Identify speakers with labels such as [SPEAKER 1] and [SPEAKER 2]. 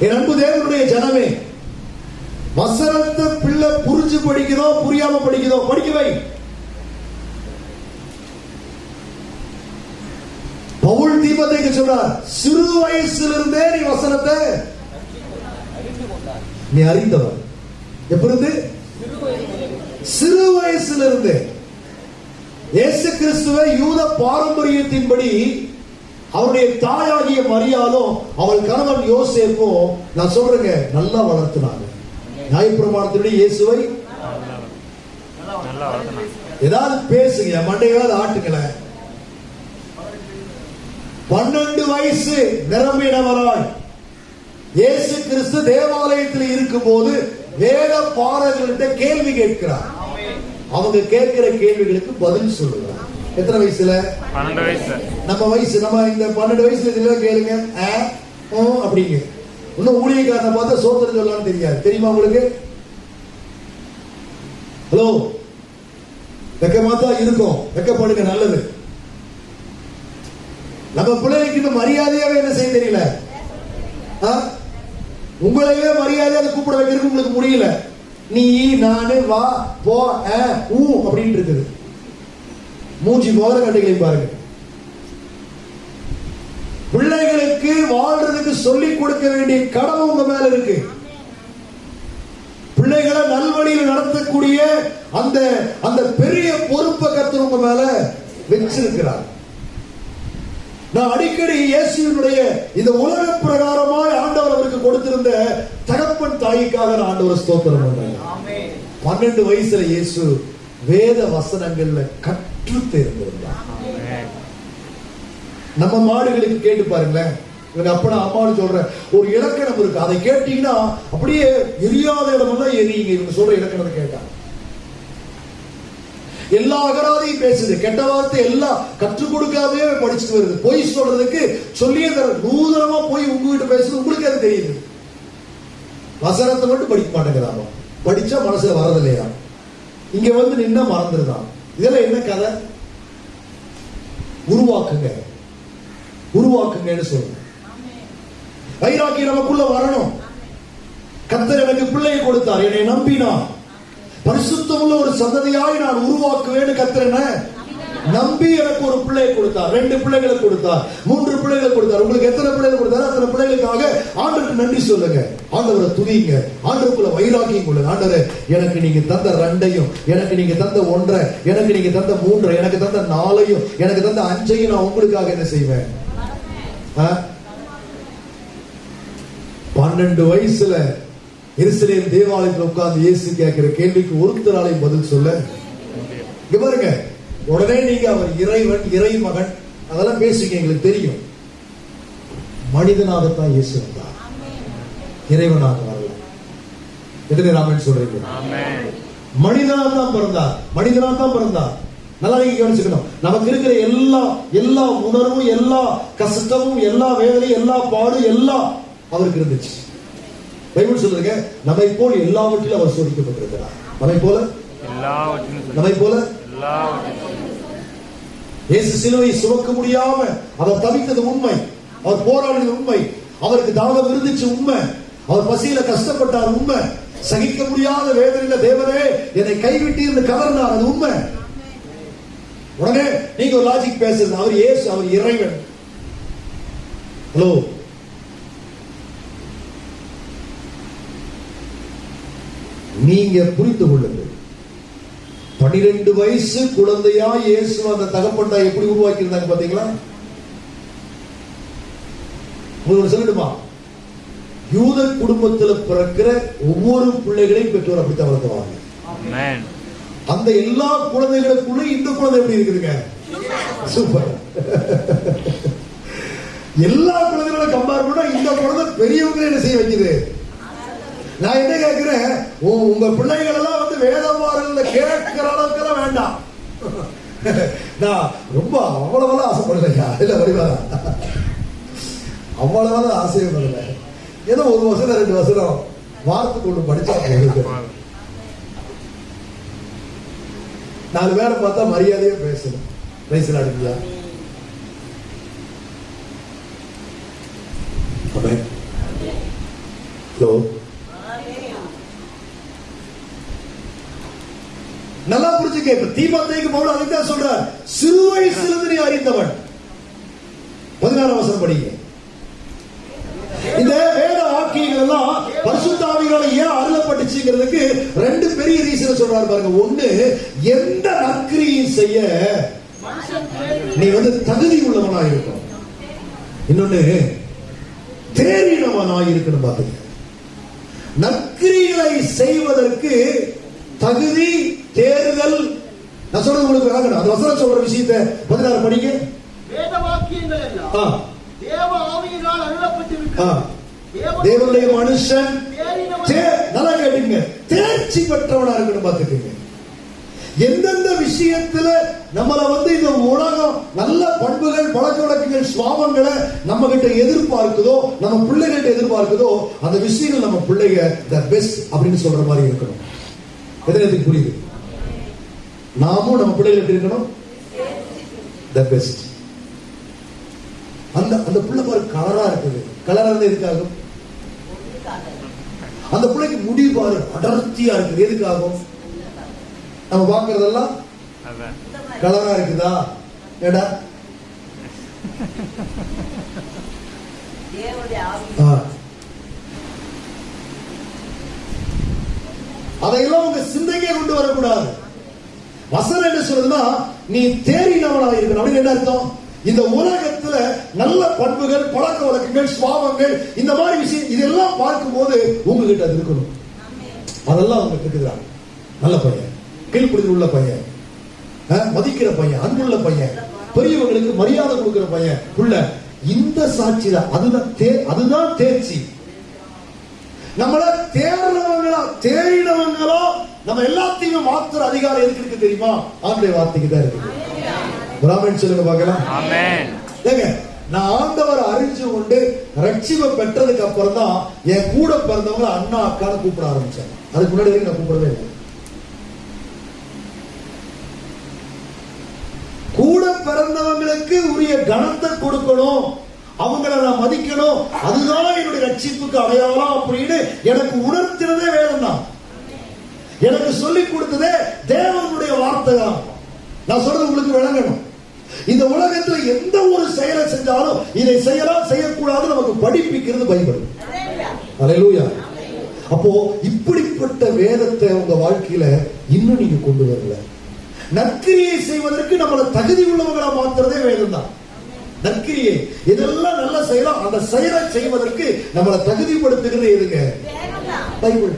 [SPEAKER 1] என் அன்பு தேவனுடைய ஜனமே வசனத்தை பிள்ளை புரிஞ்சு படிக்குதோ புரியாம படிக்குதோ படிக்க வை. பவுல் தீபத்தைக்கு சொல்றார் சிறு வயசிலிருந்தே நீ வசனத்தை நீ அறிந்தவர் எப்படி சிறு வயசிலிருந்து. இயேசு கிறிஸ்துவை யூத பாரம்பரியத்தின்படி அவருடைய தாயாகிய மரியாலும் அவள் கணவன் யோசேப்பும் நான் சொல்றேங்க நல்லா வளர்த்தினாங்க. நியாயப்பிரமாணத்தினுடைய இயேசுவை ஏதாவது பேசுங்க மண்டையாவது ஆட்டுங்களேன் பன்னெண்டு வயசு நிரம்பினவராய் இயேசு கிறிஸ்து தேவாலயத்தில் இருக்கும்போது வேத பாரகர்கிட்ட கேள்வி கேட்கிறார். அவங்க கேட்கிற கேள்விகளுக்கு பதில் சொல்லுங்க. எத்தனை வயசுல?
[SPEAKER 2] பன்னெண்டு வயசு
[SPEAKER 1] நம்ம வயசு நம்ம இந்த பன்னெண்டு வயசுல இதுல கேளுங்க. அப்படிங்க. இன்னும் ஊழியக்காரனை பார்த்தா சோத்திரம் சொல்லலாம்னு தெரியாது. தெரியுமா உங்களுக்கு? ஹலோ? வெக்கமா தான் இருக்கும். வெக்கப்படுங்க நல்லது. நம்ம பிள்ளைகளுக்கு இன்னும் மரியாதையாவே என்ன செய்ய தெரியல? உங்களையே மரியாதையாக கூப்பிட வைக்கிறதுக்கு உங்களுக்கு முடியல. நீ நானு வா போ ஊ அப்படின்னு இருக்குது. மூஞ்சி மோதிர கட்டைகளை பாருங்க. பிள்ளைகளுக்கு வாழ்றதுக்கு சொல்லிக் கொடுக்க வேண்டிய கடமை உங்க மேல இருக்கு. பிள்ளைகளை நல்வழியில் நடத்தக்கூடிய அந்த அந்த பெரிய பொறுப்பை கர்த்தர் உங்க மேல வச்சிருக்கிறார். நான் அடிக்கடி இயேசுவினுடைய இந்த உலக பிரகாரமாய் ஆண்டவர் அவருக்கு கொடுத்திருந்த தகப்பன் தாய்க்காக நான் ஆண்டவர் ஸ்தோத்திரம் பண்றேன். பன்னெண்டு வயசுல இயேசு வேத வசனங்கள்ல கற்று தேர்ந்திருந்தார் நம்ம மாடுகளுக்கு கேட்டு பாருங்களேன். இவங்க அப்பனா அம்மானு சொல்ற ஒரு இலக்கணம் இருக்கு. அதை கேட்டீங்கன்னா அப்படியே எரியாத இடமெல்லாம் எரியுங்க. இவங்க சொல்ற இலக்கணத்தை கேட்டா. எல்லா அகராதையும் பேசுது. கெட்ட வார்த்தை எல்லாம் கற்றுக் கொடுக்காதே படிச்சுட்டு வருது. பொய் சொல்றதுக்கு சொல்லியே தர நூதனமா போய் உங்ககிட்ட பேசுது உங்களுக்கு அது தெரியுது. வசனத்தை மட்டும் படிக்க மாட்டேங்கிறாங்க. படிச்சா மனசுல வரதில்லையா இங்க வந்து நின்னா மறந்துருதான் இதெல்லாம் என்ன கதை? உருவாக்குங்க. உருவாக்குங்கன்னு சொல்லுங்க. வைராக்கி நமக்குள்ள வரணும். கத்தர் எனக்கு பிள்ளையை கொடுத்தார். என்னை நம்பினான் பரிசுத்தமுள்ள ஒரு சந்ததியாய் நான் உருவாக்குவேன்னு கத்தர் என்ன? நம்பி எனக்கு ஒரு பிள்ளையை கொடுத்தார். ரெண்டு பிள்ளைகளை கொடுத்தார். மூன்று பிள்ளைகளை கொடுத்தார். உங்களுக்கு எத்தனை பிள்ளைகள் கொடுத்தாரோ அத்தனை பிள்ளைகளுக்காக ஆண்டருக்கு நன்றி சொல்லுங்க. ஆண்டவரை துதிங்க. ஆண்டருக்குள்ள வைராக்கியம் கொள்ளுங்க. ஆண்டவரே எனக்கு நீங்க தந்த ரெண்டையும் எனக்கு நீங்க தந்த ஒன்றை எனக்கு நீங்க தந்த மூன்றை எனக்கு தந்த நாலையும் எனக்கு தந்த அஞ்சையும் நான் உங்களுக்காக என்ன செய்வேன்? ஆ? பன்னெண்டு வயசுல எருசலேம் தேவாலயத்தில் உட்கார்ந்து இயேசு கேட்கிற கேள்விக்கு ஒருத்தராலையும் பதில் சொல்ல. இங்க பாருங்க. உடனே நீங்க அவர் இறைவன் இறைமகன் அதெல்லாம் பேசுங்க எங்களுக்கு தெரியும். மனிதனாகத்தான் இயேசு வந்தார். இறைவனாக வரல எத்தனை ராமன் சொல்றீங்க? மனிதனாக தான் பிறந்தார். மனிதனாக தான் பிறந்தார். நல்லா நீங்க கவனிச்சுக்கணும். நமக்கு இருக்கிற எல்லா எல்லா உணர்வும் எல்லா கஷ்டமும் எல்லா வேதனையும் எல்லா பாடும் எல்லாம் அவருக்கு இருந்துச்சு. பைபிள் சொல்லுங்க நம்மை போல் எல்லாவற்றிலும் அவர் சோதிக்கப்பட்டிருக்கிறார். நம்மை போல. நம்மை போல? இயேசு சிலுவை சுமக்க முடியாம அவர் தவித்தது உண்மை. அவர் போராடினது உண்மை. அவருக்கு தாகம் இருந்துச்சு உண்மை. அவர் பசியில கஷ்டப்பட்டார் உண்மை. சகிக்க முடியாத வேதனையில தேவனே என்னை கைவிட்டு இருந்து கவர்னார் அது உண்மை. உடனே நீங்க ஒரு லாஜிக் பேசுறது அவர் இயேசு அவர் இறைவன். ஹலோ நீங்க புரிந்து கொள்ளுங்கள். பன்னிரெண்டு வயசு குழந்தையா இயேசு அந்த தகப்பன்டா எப்படி உருவாக்கி இருந்தாங்க பாத்தீங்களா உங்களுக்கு ஒண்ணு சொல்லட்டுமா? யூத குடும்பத்துல பிறக்கிற ஒவ்வொரு பிள்ளைகளையும் பெற்றோர் அப்படித்தான் வளர்த்துவாங்க. அந்த எல்லா குழந்தைகளுக்குள்ள இந்த குழந்தை எப்படி இருக்குதுங்க? சூப்பர் எல்லா குழந்தைகளோட கம்பேர் பண்ணா இந்த குழந்தை பெரியவங்களை என்ன செய்ய வைக்குது நான் என்ன கேட்கிறேன்? உங்க பிள்ளைகள் எல்லாம் வந்து வேதவாரங்கள கேட்கிற அளவுக்கு வேண்டாம். நான் ரொம்ப அவ்வளவெல்லாம் ஆசைப்படலையா? இல்ல வடிவாரா அவ்வளவெல்லாம் வரல ஏதோ ஒரு வசனம் ரெண்டு வசனம் வாரத்துக்கு ஒன்று படிச்சா போகுது நாலு பேரை பார்த்தா மரியாதையா பேசணும். பேசலாம் ஹலோ இப்ப தீமத்தைக்கு பவுல் அதை தான் சொல்றார். சிறு வயசிலிருந்து நீ அறிந்தவன். பதினாறாம் வசனம் படிங்க. இந்த வேத வாக்கியங்கள் எல்லாம் பரிசுத்தாவிகளால ஏன் அருளப்பட்டுச்சுங்கிறதுக்கு ரெண்டு பெரிய ரீசன் சொல்றாரு பாருங்க. ஒண்ணு எந்த நற்கிரியும் செய்ய நீ வந்து தகுதி உள்ளவனா இருக்கும் இன்னொன்னு தேறினவனா இருக்கணும் பாத்துக்க நற்கிரிகளை செய்வதற்கு தகுதி தேர்தல் நான் சொல்றது உங்களுக்கு விளங்கணும் அந்த வசனம் சொல்ற விஷயத்தை பதினாறு படிங்க
[SPEAKER 3] வேத வாக்கியங்கள் எல்லாம் தேவ ஆவியினால் தேவ-
[SPEAKER 1] தேவனுடைய மனுஷன் நல்லா கேட்டுங்க தேர்ச்சி பெற்றவனா இருக்கணும் பாத்துக்கங்க எந்தெந்த விஷயத்துல நம்மள வந்து இந்த உலகம் நல்ல பண்புகள் பழக்க வழக்கங்கள் சுவாபங்களை நம்ம கிட்ட எதிர்பார்க்குதோ நம்ம பிள்ளைகிட்ட எதிர்பார்க்குதோ அந்த விஷயங்கள் நம்ம பிள்ளைங்க த பெஸ்ட் அப்படின்னு சொல்ற மாதிரி இருக்கணும். எத்தனை பேருக்கு புரியுது? நாமும் நம்ம பிள்ளைகள் எப்படி இருக்கணும். த பெஸ்ட் அந்த அந்த பிள்ளை பாரு கலரா இருக்குது. கலரா இருந்தா எதுக்காகும்? அந்த பிள்ளைக்கு முடி பாரு அடர்த்தியா இருக்குது. எதுக்காகும்? நம்ம பார்க்கறதெல்லாம் கலரா இருக்குதா? ஏடா அதையெல்லாம் உங்க சிந்தைக்கே கொண்டு வரக்கூடாது. வசனம் என்ன சொல்றதுன்னா நீ தேறினவனா இருக்கணும். அப்படின்னு என்ன அர்த்தம்? இந்த உலகத்துல நல்ல பண்புகள் பழக்க வழக்கங்கள் சுவாபங்கள் இந்த மாதிரி விஷயம் இதெல்லாம் பார்க்கும்போது உங்ககிட்ட அது இருக்கணும். அதெல்லாம் உங்களுக்கு இருக்குதா நல்ல பையன். கீழ்ப்புடியில் உள்ள பையன். மதிக்கிற பையன் அன்புள்ள பையன். பெரியவங்களுக்கு மரியாதை கொடுக்கிற பையன். உள்ள இந்த சாட்சி தான் அதுதான் அதுதான் தேர்ச்சி. நம்மள தேர்றவங்களா தேறினவங்களோ நம்ம எல்லாத்தையுமே மாத்துற அதிகாரம் எதுக்கு இருக்கு தெரியுமா? ஆண்டுடைய வார்த்தைக்கு தான் இருக்கு. பிராமன் சொல்லுங்க பார்க்கலாம். நான் ஆண்டவர் அறிஞ்சு கொண்டு ரட்சிப்பை பெற்றதுக்கு அப்புறம் தான் என் கூட பிறந்தவங்க அண்ணா அக்கான்னு கூப்பிட ஆரம்பிச்சேன் அதுக்கு முன்னாடி வரைக்கும் நான் கூப்பிடவே இல்லை. கூட பிறந்தவங்களுக்கு உரிய கணத்தை கொடுக்கணும். அவங்கள நான் மதிக்கணும். அதுதான் என்னுடைய ரட்சிப்புக்கு அடையாளம் அப்படின்னு எனக்கு உணர்த்தினதே வேதம் தான் எனக்கு சொல்லிக் கொடுத்ததே தேவனுடைய வார்த்தை தான் நான் சொல்றது உங்களுக்கு விளங்கணும். இந்த உலகத்துல எந்த ஒரு செயலை செஞ்சாலும் இதை செய்யலாம் செய்யக்கூடாது நமக்கு படிப்பிக்கிறது பைபிள். அல்லேலூயா அப்போ இப்படிப்பட்ட வேதத்தை உங்க வாழ்க்கையில இன்னும் நீங்க கொண்டு வரல. நற்கிரியை செய்வதற்கு நம்மளை தகுதி உள்ளவங்களா மாத்துறதே வேதம் தான் நற்கிரியை இதெல்லாம் நல்லா செய்யலாம் அந்த செயலை செய்வதற்கு நம்மளை தகுதிப்படுத்துகிறது எதுங்க? பைபிள்.